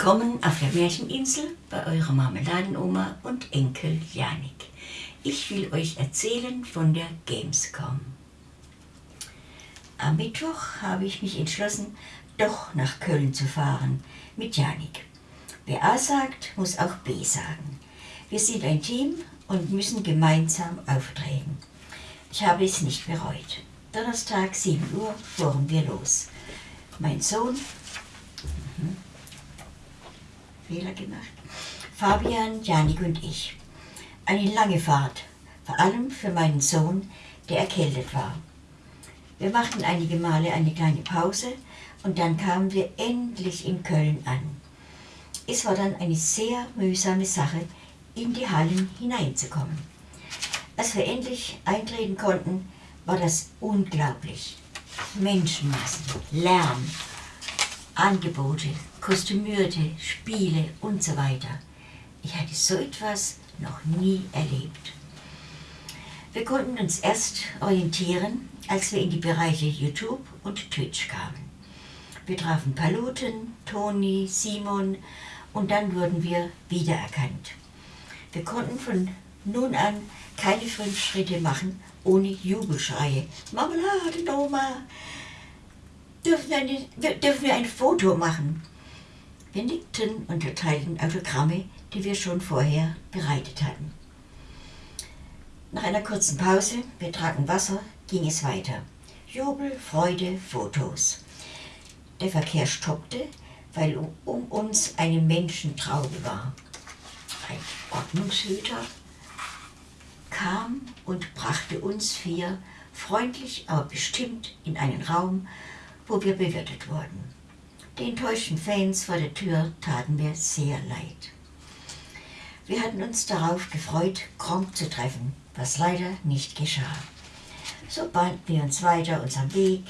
Willkommen auf der Märcheninsel bei eurer Marmeladenoma und Enkel Janik. Ich will euch erzählen von der Gamescom. Am Mittwoch habe ich mich entschlossen, doch nach Köln zu fahren mit Janik. Wer A sagt, muss auch B sagen. Wir sind ein Team und müssen gemeinsam auftreten. Ich habe es nicht bereut. Donnerstag 7 Uhr fuhren wir los. Mein Sohn, Fehler gemacht, Fabian, Janik und ich. Eine lange Fahrt, vor allem für meinen Sohn, der erkältet war. Wir machten einige Male eine kleine Pause und dann kamen wir endlich in Köln an. Es war dann eine sehr mühsame Sache, in die Hallen hineinzukommen. Als wir endlich eintreten konnten, war das unglaublich. Menschenmassen, Lärm, Angebote, Kostümierte, Spiele und so weiter. Ich hatte so etwas noch nie erlebt. Wir konnten uns erst orientieren, als wir in die Bereiche YouTube und Twitch kamen. Wir trafen Paluten, Toni, Simon und dann wurden wir wiedererkannt. Wir konnten von nun an keine fünf Schritte machen ohne Jubelschreie. Marmelade, Oma! Dürfen eine, dürfen wir ein Foto machen? Wir nickten und erteilten Autogramme, die wir schon vorher bereitet hatten. Nach einer kurzen Pause, wir tranken Wasser, ging es weiter. Jubel, Freude, Fotos. Der Verkehr stoppte, weil um, um uns eine Menschentraube war. Ein Ordnungshüter kam und brachte uns vier freundlich, aber bestimmt in einen Raum, wo wir bewirtet wurden. Den enttäuschten Fans vor der Tür taten mir sehr leid. Wir hatten uns darauf gefreut, Gronk zu treffen, was leider nicht geschah. So bahnten wir uns weiter unseren Weg,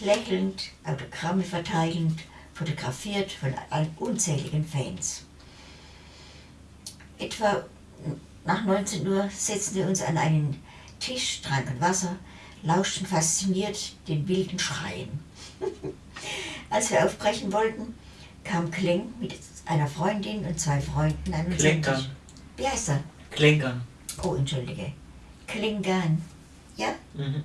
lächelnd, Autogramme verteilend, fotografiert von unzähligen Fans. Etwa nach 19 Uhr setzten wir uns an einen Tisch, tranken Wasser, lauschten fasziniert den wilden Schreien. Als wir aufbrechen wollten, kam Kling mit einer Freundin und zwei Freunden an uns Klinkern. Wie heißt er? Klinkern. Oh, entschuldige. Klingan. Ja? Mhm.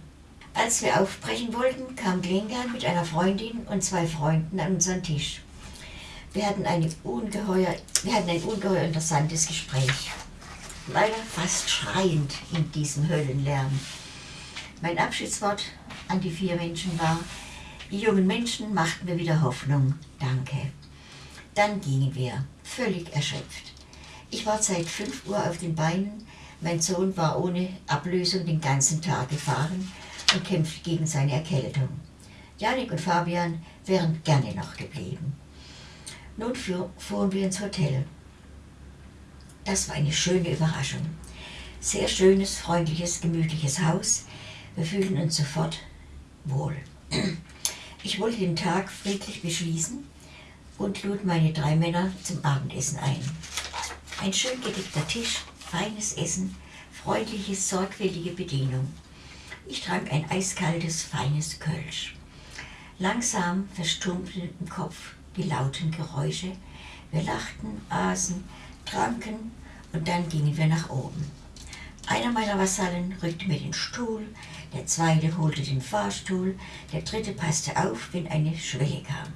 Als wir aufbrechen wollten, kam Klingan mit einer Freundin und zwei Freunden an unseren Tisch. Wir hatten, eine ungeheuer, wir hatten ein ungeheuer interessantes Gespräch. Leider fast schreiend in diesem Höllenlärm. Mein Abschiedswort an die vier Menschen war, die jungen Menschen machten mir wieder Hoffnung. Danke. Dann gingen wir, völlig erschöpft. Ich war seit 5 Uhr auf den Beinen, mein Sohn war ohne Ablösung den ganzen Tag gefahren und kämpfte gegen seine Erkältung. Janik und Fabian wären gerne noch geblieben. Nun fuhren wir ins Hotel. Das war eine schöne Überraschung. Sehr schönes, freundliches, gemütliches Haus. Wir fühlten uns sofort wohl. Ich wollte den Tag friedlich beschließen und lud meine drei Männer zum Abendessen ein. Ein schön gedeckter Tisch, feines Essen, freundliche, sorgfältige Bedienung. Ich trank ein eiskaltes, feines Kölsch. Langsam verstummten im Kopf die lauten Geräusche. Wir lachten, aßen, tranken und dann gingen wir nach oben. Einer meiner Vasallen rückte mir den Stuhl, der zweite holte den Fahrstuhl, der dritte passte auf, wenn eine Schwelle kam.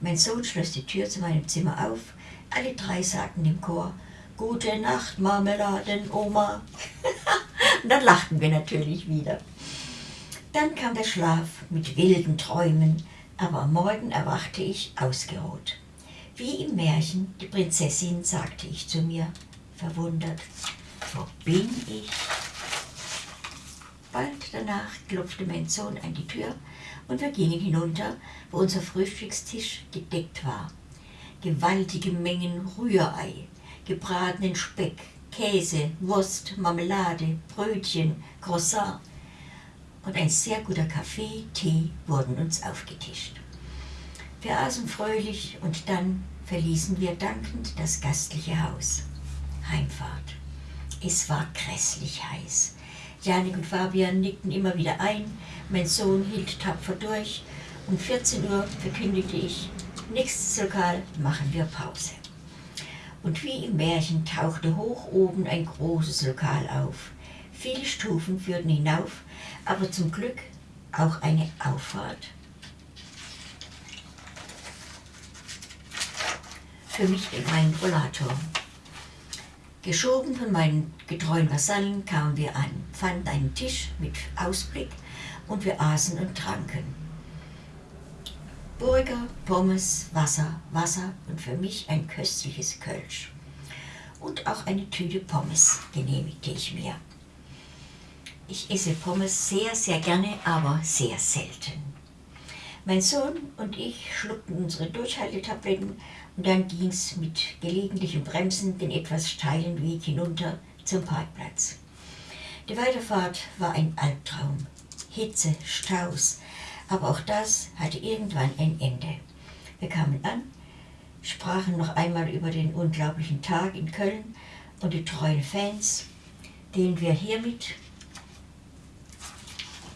Mein Sohn schloss die Tür zu meinem Zimmer auf, alle drei sagten im Chor, Gute Nacht, Marmeladen, Oma. und dann lachten wir natürlich wieder. Dann kam der Schlaf mit wilden Träumen, aber am Morgen erwachte ich ausgeruht. Wie im Märchen, die Prinzessin, sagte ich zu mir, verwundert, wo bin ich? Bald danach klopfte mein Sohn an die Tür und wir gingen hinunter, wo unser Frühstückstisch gedeckt war. Gewaltige Mengen Rührei, gebratenen Speck, Käse, Wurst, Marmelade, Brötchen, Croissant und ein sehr guter Kaffee, Tee wurden uns aufgetischt. Wir aßen fröhlich und dann verließen wir dankend das gastliche Haus. Heimfahrt. Es war grässlich heiß. Janik und Fabian nickten immer wieder ein, mein Sohn hielt tapfer durch. Um 14 Uhr verkündigte ich, Nächstes Lokal machen wir Pause. Und wie im Märchen tauchte hoch oben ein großes Lokal auf. Viele Stufen führten hinauf, aber zum Glück auch eine Auffahrt. Für mich in meinen Rollator. Geschoben von meinen getreuen Vasallen kamen wir an, fanden einen Tisch mit Ausblick und wir aßen und tranken. Burger, Pommes, Wasser, Wasser und für mich ein köstliches Kölsch. Und auch eine Tüte Pommes genehmigte ich mir. Ich esse Pommes sehr, sehr gerne, aber sehr selten. Mein Sohn und ich schluckten unsere Durchhaltetabletten und dann ging es mit gelegentlichem Bremsen den etwas steilen Weg hinunter zum Parkplatz. Die Weiterfahrt war ein Albtraum. Hitze, Staus, aber auch das hatte irgendwann ein Ende. Wir kamen an, sprachen noch einmal über den unglaublichen Tag in Köln und die treuen Fans, denen wir hiermit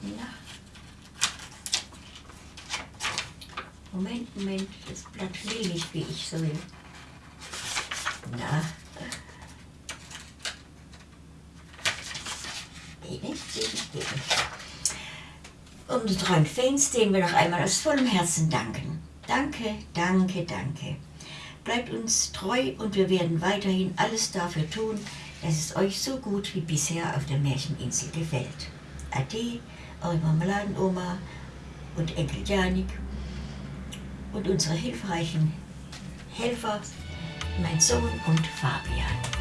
na, Moment, Moment, das Blatt will nicht, wie ich soll. Na. Geht nicht, geht nicht, geht nicht. Unseren Fans, denen wir noch einmal aus vollem Herzen danken. Danke, danke, danke. Bleibt uns treu und wir werden weiterhin alles dafür tun, dass es euch so gut wie bisher auf der Märcheninsel gefällt. Ade, eure Marmeladenoma und Enkel Janik und unsere hilfreichen Helfer, mein Sohn und Fabian.